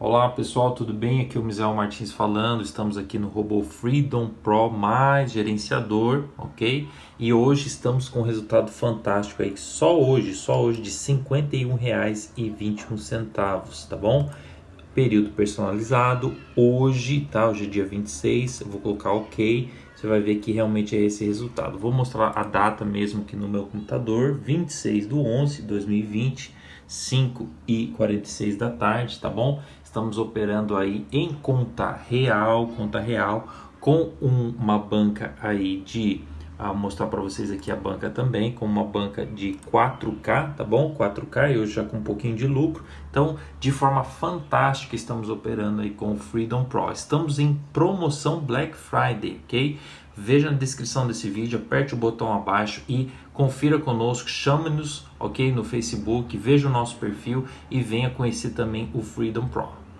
Olá pessoal, tudo bem? Aqui é o Misael Martins falando. Estamos aqui no Robô Freedom Pro mais gerenciador, ok? E hoje estamos com um resultado fantástico aí, só hoje, só hoje de R$ 51,21, tá bom? Período personalizado, hoje, tá? Hoje é dia 26, eu vou colocar ok. Você vai ver que realmente é esse resultado. Vou mostrar a data mesmo aqui no meu computador, 26 do 11 de 2020, 5 e 46 da tarde, tá bom? Estamos operando aí em conta real, conta real, com um, uma banca aí de a mostrar para vocês aqui a banca também, com uma banca de 4K, tá bom? 4K e hoje já com um pouquinho de lucro. Então, de forma fantástica, estamos operando aí com o Freedom Pro. Estamos em promoção Black Friday, ok? Veja na descrição desse vídeo, aperte o botão abaixo e confira conosco, chame-nos, ok? No Facebook, veja o nosso perfil e venha conhecer também o Freedom Pro.